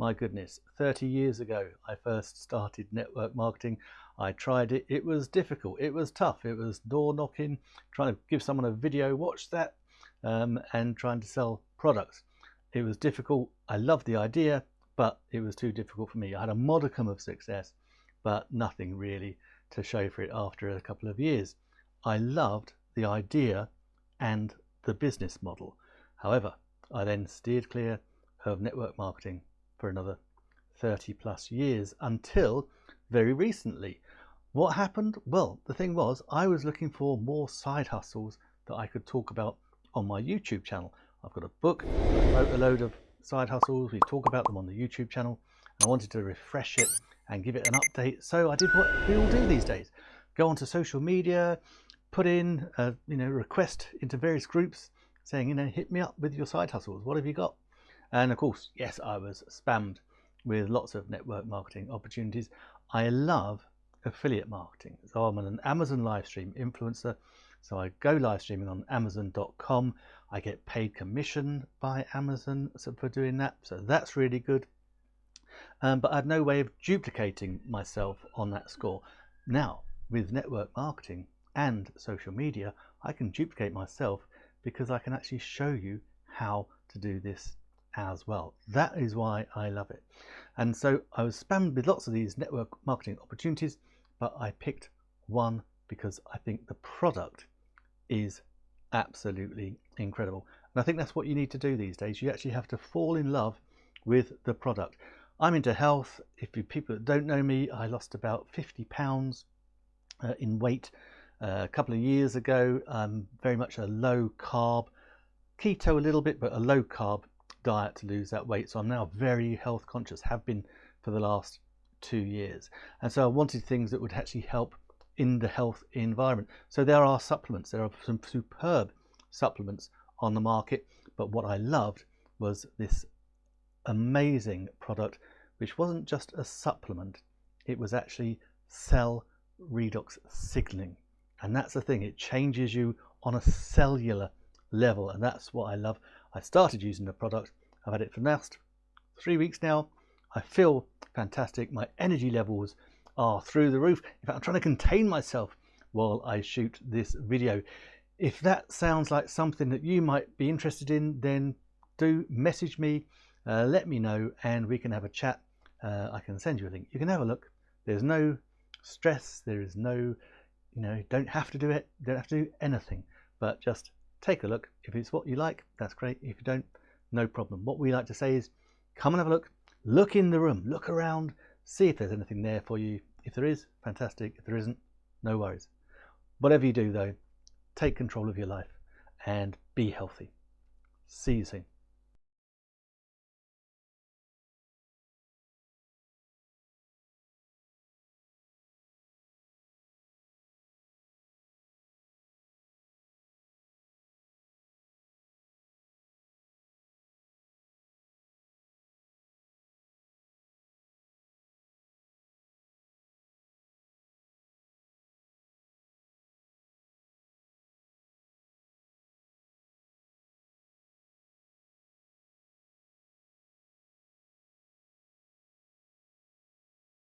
My goodness, 30 years ago, I first started network marketing. I tried it. It was difficult. It was tough. It was door knocking, trying to give someone a video, watch that, um, and trying to sell products. It was difficult. I loved the idea, but it was too difficult for me. I had a modicum of success, but nothing really to show for it after a couple of years. I loved the idea and the business model. However, I then steered clear of network marketing for another 30 plus years until very recently. What happened? Well, the thing was, I was looking for more side hustles that I could talk about on my YouTube channel. I've got a book, I wrote a load of side hustles, we talk about them on the YouTube channel. I wanted to refresh it and give it an update. So I did what we all do these days. Go onto social media, put in a you know request into various groups saying, you know, hit me up with your side hustles. What have you got? And of course, yes, I was spammed with lots of network marketing opportunities. I love affiliate marketing. So I'm an Amazon live stream influencer. So I go live streaming on Amazon.com. I get paid commission by Amazon for doing that. So that's really good. Um, but I had no way of duplicating myself on that score. Now, with network marketing and social media, I can duplicate myself because I can actually show you how to do this as well. That is why I love it. And so I was spammed with lots of these network marketing opportunities, but I picked one because I think the product is absolutely incredible. And I think that's what you need to do these days. You actually have to fall in love with the product. I'm into health. If you people that don't know me, I lost about 50 pounds uh, in weight uh, a couple of years ago. I'm very much a low carb, keto a little bit, but a low carb diet to lose that weight. So I'm now very health conscious, have been for the last two years. And so I wanted things that would actually help in the health environment. So there are supplements, there are some superb supplements on the market. But what I loved was this amazing product, which wasn't just a supplement, it was actually cell redox signaling. And that's the thing, it changes you on a cellular level. And that's what I love. I started using the product. I've had it for the last three weeks now. I feel fantastic. My energy levels are through the roof. In fact, I'm trying to contain myself while I shoot this video. If that sounds like something that you might be interested in, then do message me, uh, let me know, and we can have a chat. Uh, I can send you a link. You can have a look. There's no stress. There is no, you know, don't have to do it. Don't have to do anything, but just take a look. If it's what you like, that's great. If you don't, no problem. What we like to say is come and have a look, look in the room, look around, see if there's anything there for you. If there is, fantastic. If there isn't, no worries. Whatever you do though, take control of your life and be healthy. See you soon.